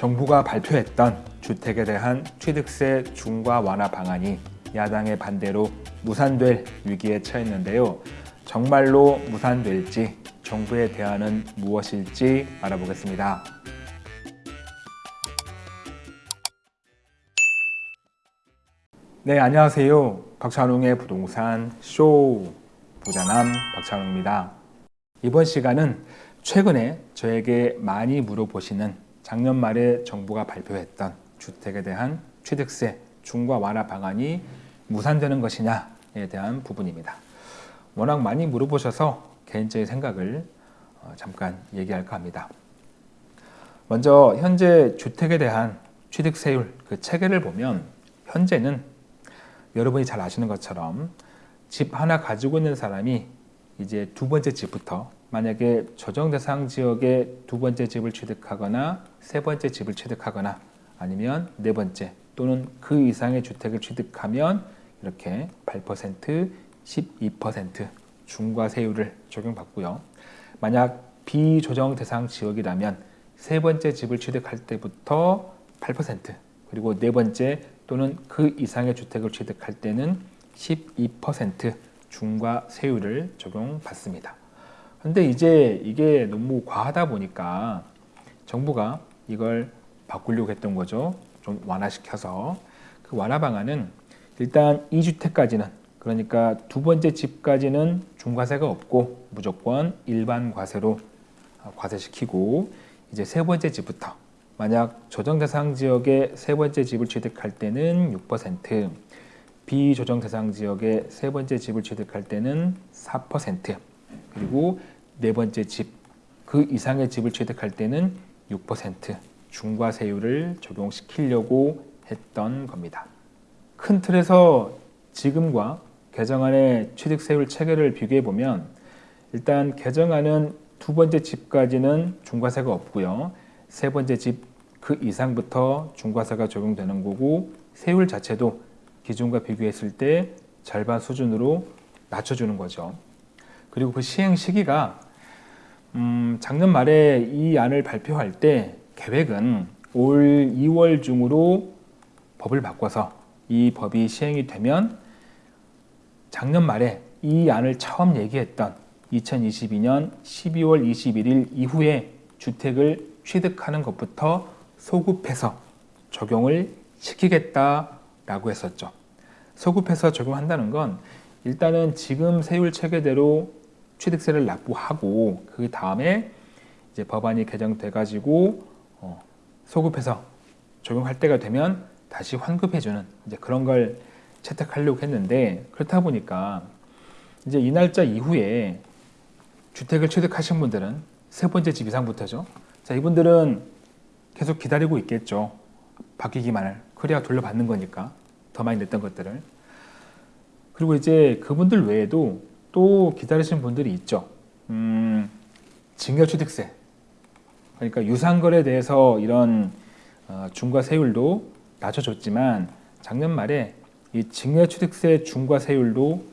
정부가 발표했던 주택에 대한 취득세 중과 완화 방안이 야당의 반대로 무산될 위기에 처했는데요. 정말로 무산될지 정부의 대안은 무엇일지 알아보겠습니다. 네, 안녕하세요. 박찬웅의 부동산 쇼 부자남 박찬웅입니다. 이번 시간은 최근에 저에게 많이 물어보시는 작년 말에 정부가 발표했던 주택에 대한 취득세 중과 완화 방안이 무산되는 것이냐에 대한 부분입니다. 워낙 많이 물어보셔서 개인적인 생각을 어, 잠깐 얘기할까 합니다. 먼저 현재 주택에 대한 취득세율 그 체계를 보면 현재는 여러분이 잘 아시는 것처럼 집 하나 가지고 있는 사람이 이제 두 번째 집부터 만약에 조정 대상 지역에 두 번째 집을 취득하거나 세 번째 집을 취득하거나 아니면 네 번째 또는 그 이상의 주택을 취득하면 이렇게 8%, 12% 중과세율을 적용받고요. 만약 비조정 대상 지역이라면 세 번째 집을 취득할 때부터 8% 그리고 네 번째 또는 그 이상의 주택을 취득할 때는 12% 중과세율을 적용받습니다. 근데 이제 이게 너무 과하다 보니까 정부가 이걸 바꾸려고 했던 거죠. 좀 완화시켜서 그 완화 방안은 일단 2주택까지는 그러니까 두 번째 집까지는 중과세가 없고 무조건 일반 과세로 과세시키고 이제 세 번째 집부터 만약 조정 대상 지역의 세 번째 집을 취득할 때는 6%, 비조정 대상 지역의 세 번째 집을 취득할 때는 4%, 그리고 네 번째 집, 그 이상의 집을 취득할 때는 6% 중과세율을 적용시키려고 했던 겁니다. 큰 틀에서 지금과 개정안의 취득세율 체계를 비교해 보면 일단 개정안은 두 번째 집까지는 중과세가 없고요. 세 번째 집 그 이상부터 중과세가 적용되는 거고 세율 자체도 기존과 비교했을 때 절반 수준으로 낮춰주는 거죠. 그리고 그 시행 시기가 음, 작년 말에 이 안을 발표할 때 계획은 올 2월 중으로 법을 바꿔서 이 법이 시행이 되면 작년 말에 이 안을 처음 얘기했던 2022년 12월 21일 이후에 주택을 취득하는 것부터 소급해서 적용을 시키겠다라고 했었죠. 소급해서 적용한다는 건 일단은 지금 세율 체계대로 취득세를 납부하고 그 다음에 이제 법안이 개정돼 가지고 어, 소급해서 적용할 때가 되면 다시 환급해주는 이제 그런 걸 채택하려고 했는데 그렇다 보니까 이제 이 날짜 이후에 주택을 취득하신 분들은 세 번째 집 이상부터죠. 자 이분들은 계속 기다리고 있겠죠. 바뀌기만을 그래야 돌려받는 거니까 더 많이 냈던 것들을 그리고 이제 그분들 외에도 또 기다리시는 분들이 있죠. 음, 증여취득세. 그러니까 유상거래에 대해서 이런 어, 중과세율도 낮춰줬지만 작년 말에 이 증여취득세 중과세율도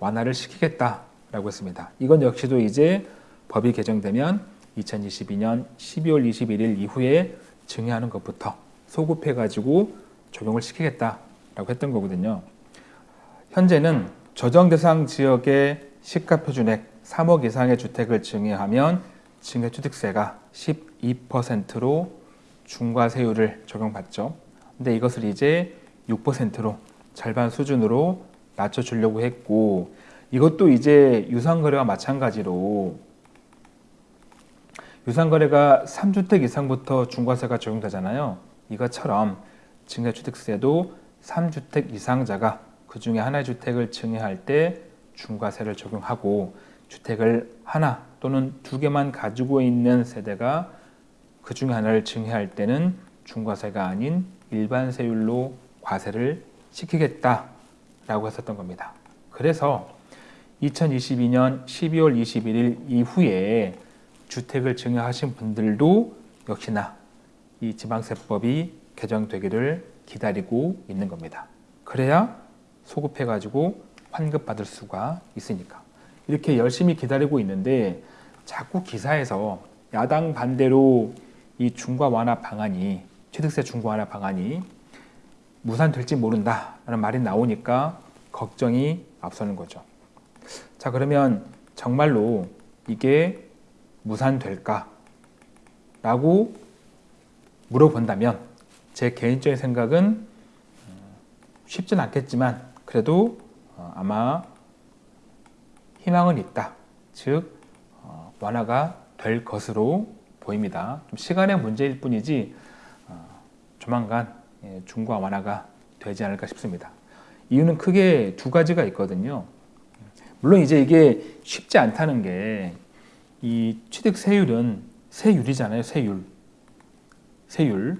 완화를 시키겠다라고 했습니다. 이건 역시도 이제 법이 개정되면 2022년 12월 21일 이후에 증여하는 것부터 소급해가지고 적용을 시키겠다라고 했던 거거든요. 현재는 조정 대상 지역의 시가 표준액 3억 이상의 주택을 증여하면 증여취득세가 12%로 중과세율을 적용받죠. 근데 이것을 이제 6%로 절반 수준으로 낮춰주려고 했고 이것도 이제 유상거래와 마찬가지로 유상거래가 3주택 이상부터 중과세가 적용되잖아요. 이것처럼 증여취득세도 3주택 이상자가 그 중에 하나의 주택을 증여할 때 중과세를 적용하고 주택을 하나 또는 두 개만 가지고 있는 세대가 그 중에 하나를 증여할 때는 중과세가 아닌 일반 세율로 과세를 시키겠다라고 했었던 겁니다. 그래서 2022년 12월 21일 이후에 주택을 증여하신 분들도 역시나 이 지방세법이 개정되기를 기다리고 있는 겁니다. 그래야 소급해가지고 환급받을 수가 있으니까 이렇게 열심히 기다리고 있는데 자꾸 기사에서 야당 반대로 이 중과 완화 방안이 취득세 중과 완화 방안이 무산될지 모른다라는 말이 나오니까 걱정이 앞서는 거죠. 자 그러면 정말로 이게 무산될까? 라고 물어본다면 제 개인적인 생각은 쉽진 않겠지만 그래도 어, 아마 희망은 있다. 즉 어, 완화가 될 것으로 보입니다. 좀 시간의 문제일 뿐이지 어, 조만간 예, 중과 완화가 되지 않을까 싶습니다. 이유는 크게 두 가지가 있거든요. 물론 이제 이게 쉽지 않다는 게 이 취득 세율은 세율이잖아요. 세율. 세율.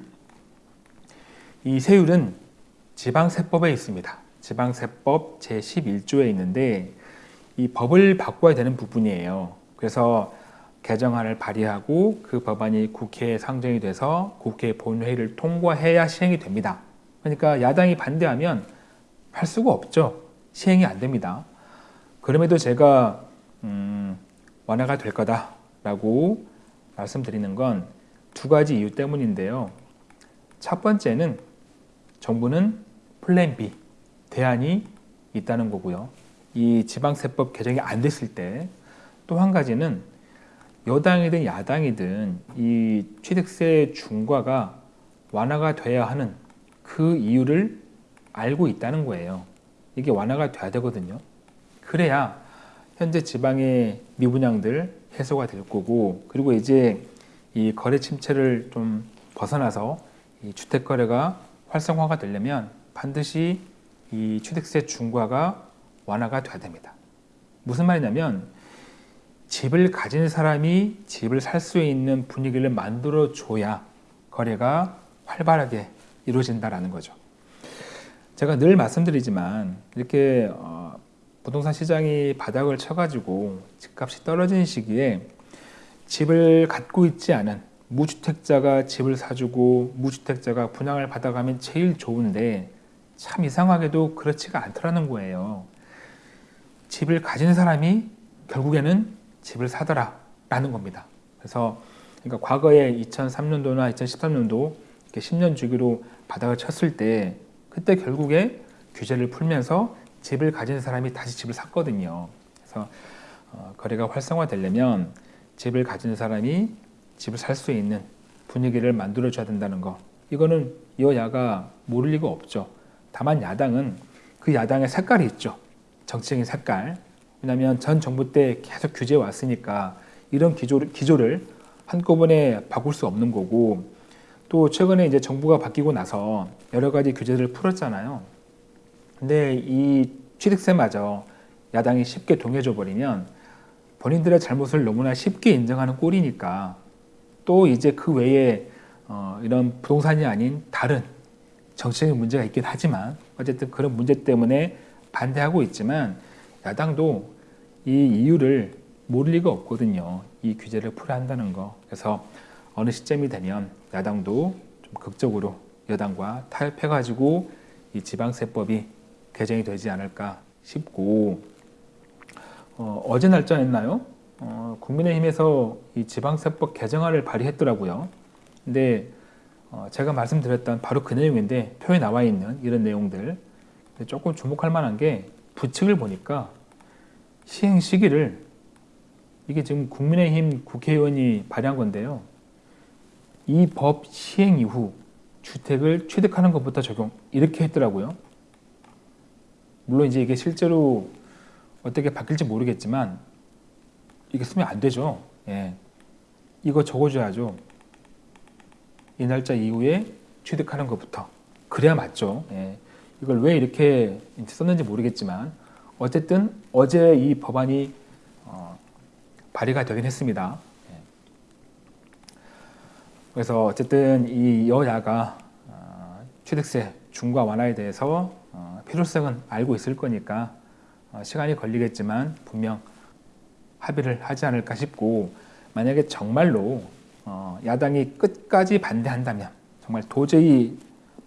이 세율은 지방세법에 있습니다. 지방세법 제11조에 있는데 이 법을 바꿔야 되는 부분이에요. 그래서 개정안을 발의하고 그 법안이 국회에 상정이 돼서 국회 본회의를 통과해야 시행이 됩니다. 그러니까 야당이 반대하면 할 수가 없죠. 시행이 안 됩니다. 그럼에도 제가 음, 완화가 될 거다라고 말씀드리는 건 두 가지 이유 때문인데요. 첫 번째는 정부는 플랜 B, 대안이 있다는 거고요. 이 지방세법 개정이 안 됐을 때 또 한 가지는 여당이든 야당이든 이 취득세 중과가 완화가 돼야 하는 그 이유를 알고 있다는 거예요. 이게 완화가 돼야 되거든요. 그래야 현재 지방의 미분양들 해소가 될 거고 그리고 이제 이 거래 침체를 좀 벗어나서 이 주택 거래가 활성화가 되려면 반드시 이 취득세 중과가 완화가 돼야 됩니다. 무슨 말이냐면 집을 가진 사람이 집을 살 수 있는 분위기를 만들어 줘야 거래가 활발하게 이루어진다라는 거죠. 제가 늘 말씀드리지만 이렇게 어, 부동산 시장이 바닥을 쳐가지고 집값이 떨어진 시기에 집을 갖고 있지 않은 무주택자가 집을 사주고 무주택자가 분양을 받아가면 제일 좋은데 참 이상하게도 그렇지가 않더라는 거예요. 집을 가진 사람이 결국에는 집을 사더라 라는 겁니다. 그래서 그러니까 과거에 2003년도나 2013년도 이렇게 10년 주기로 바닥을 쳤을 때 그때 결국에 규제를 풀면서 집을 가진 사람이 다시 집을 샀거든요. 그래서 어, 거래가 활성화되려면 집을 가진 사람이 집을 살 수 있는 분위기를 만들어 줘야 된다는 거. 이거는 여야가 모를 리가 없죠. 다만 야당은 그 야당의 색깔이 있죠. 정치적인 색깔. 왜냐하면 전 정부 때 계속 규제 왔으니까 이런 기조를, 기조를 한꺼번에 바꿀 수 없는 거고 또 최근에 이제 정부가 바뀌고 나서 여러 가지 규제를 풀었잖아요. 근데 이 취득세마저 야당이 쉽게 동의해줘 버리면 본인들의 잘못을 너무나 쉽게 인정하는 꼴이니까 또 이제 그 외에 어, 이런 부동산이 아닌 다른 정치적인 문제가 있긴 하지만 어쨌든 그런 문제 때문에 반대하고 있지만 야당도 이 이유를 모를 리가 없거든요. 이 규제를 풀어야 한다는 거. 그래서 어느 시점이 되면 야당도 좀 극적으로 여당과 타협해가지고 이 지방세법이 개정이 되지 않을까 싶고 어, 제 날짜였나요? 어, 국민의힘에서 이 지방세법 개정안을 발의했더라고요. 근데 어, 제가 말씀드렸던 바로 그 내용인데 표에 나와 있는 이런 내용들 조금 주목할 만한 게 부칙을 보니까 시행 시기를 이게 지금 국민의힘 국회의원이 발의한 건데요. 이 법 시행 이후 주택을 취득하는 것부터 적용 이렇게 했더라고요. 물론 이제 이게 실제로 어떻게 바뀔지 모르겠지만 이게 쓰면 안 되죠. 예. 이거 적어줘야죠. 이 날짜 이후에 취득하는 것부터 그래야 맞죠. 예. 이걸 왜 이렇게 썼는지 모르겠지만 어쨌든 어제 이 법안이 어, 발의가 되긴 했습니다. 예. 그래서 어쨌든 이 여야가 어, 취득세 중과 완화에 대해서 어, 필요성은 알고 있을 거니까 어, 시간이 걸리겠지만 분명 합의를 하지 않을까 싶고 만약에 정말로 어, 야당이 끝까지 반대한다면 정말 도저히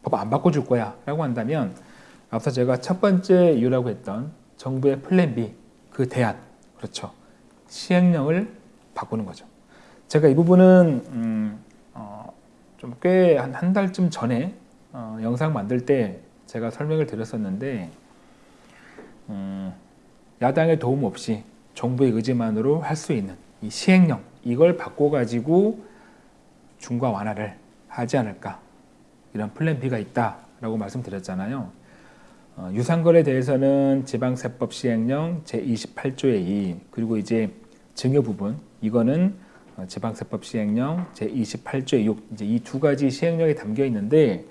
법 안 바꿔줄 거야 라고 한다면 앞서 제가 첫 번째 이유라고 했던 정부의 플랜 B 그 대안 그렇죠. 시행령을 바꾸는 거죠. 제가 이 부분은 음, 어, 좀꽤한 한 달쯤 전에 어, 영상 만들 때 제가 설명을 드렸었는데 음, 야당의 도움 없이 정부의 의지만으로 할 수 있는 이 시행령 이걸 바꿔가지고 중과 완화를 하지 않을까 이런 플랜 B가 있다라고 말씀드렸잖아요. 어, 유상거래에 대해서는 지방세법 시행령 제28조의 2 그리고 이제 증여 부분 이거는 어, 지방세법 시행령 제28조의 6 이제 이 두 가지 시행령이 담겨 있는데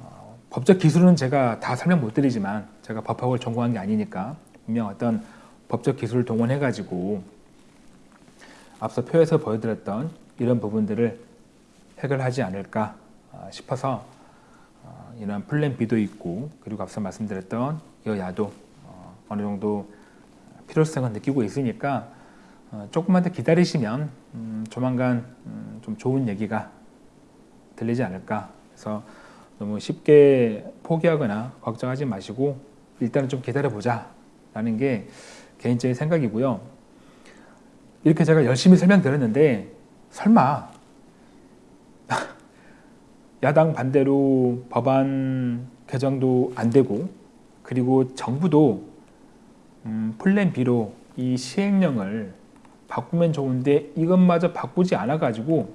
어, 법적 기술은 제가 다 설명 못 드리지만 제가 법학을 전공한 게 아니니까 분명 어떤 법적 기술을 동원해 가지고 앞서 표에서 보여드렸던 이런 부분들을 해결하지 않을까 아, 싶어서 어, 이런 플랜 B도 있고 그리고 앞서 말씀드렸던 여야도 어, 어느 정도 필요성을 느끼고 있으니까 어, 조금만 더 기다리시면 음, 조만간 음, 좀 좋은 얘기가 들리지 않을까. 그래서 너무 쉽게 포기하거나 걱정하지 마시고 일단은 좀 기다려 보자 라는 게 개인적인 생각이고요. 이렇게 제가 열심히 설명드렸는데 설마 야당 반대로 법안 개정도 안 되고 그리고 정부도 음, 플랜 B로 이 시행령을 바꾸면 좋은데 이것마저 바꾸지 않아 가지고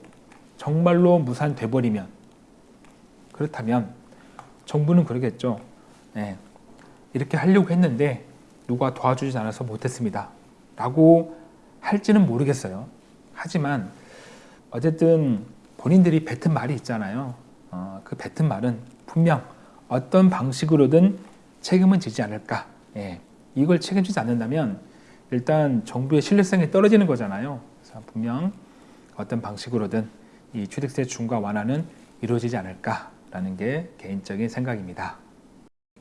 정말로 무산돼 버리면 그렇다면 정부는 그러겠죠. 네, 이렇게 하려고 했는데 누가 도와주지 않아서 못했습니다. 라고 할지는 모르겠어요. 하지만 어쨌든 본인들이 뱉은 말이 있잖아요. 어, 그 뱉은 말은 분명 어떤 방식으로든 책임은 지지 않을까. 예, 이걸 책임지지 않는다면 일단 정부의 신뢰성이 떨어지는 거잖아요. 그래서 분명 어떤 방식으로든 이 취득세 중과 완화는 이루어지지 않을까라는 게 개인적인 생각입니다.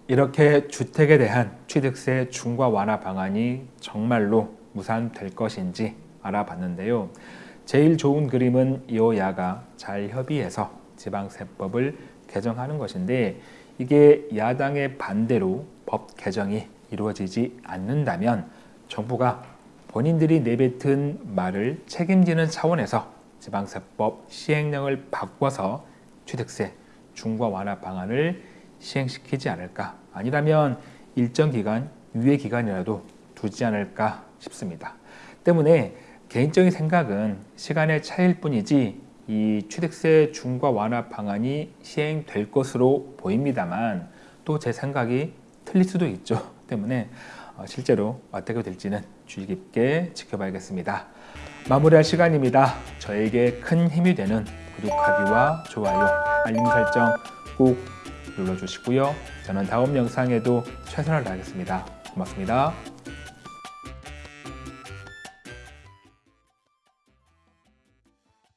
이렇게 주택에 대한 취득세 중과 완화 방안이 정말로 무산될 것인지 알아봤는데요. 제일 좋은 그림은 여야가 잘 협의해서 지방세법을 개정하는 것인데 이게 야당의 반대로 법 개정이 이루어지지 않는다면 정부가 본인들이 내뱉은 말을 책임지는 차원에서 지방세법 시행령을 바꿔서 취득세 중과 완화 방안을 시행시키지 않을까 아니라면 일정 기간 유예 기간이라도 두지 않을까 싶습니다. 때문에 개인적인 생각은 시간의 차이일 뿐이지 이 취득세 중과 완화 방안이 시행될 것으로 보입니다만 또 제 생각이 틀릴 수도 있죠. 때문에 어, 실제로 어떻게 될지는 주의 깊게 지켜봐야겠습니다. 마무리할 시간입니다. 저에게 큰 힘이 되는 구독하기와 좋아요, 알림 설정 꼭 눌러주시고요. 저는 다음 영상에도 최선을 다하겠습니다. 고맙습니다.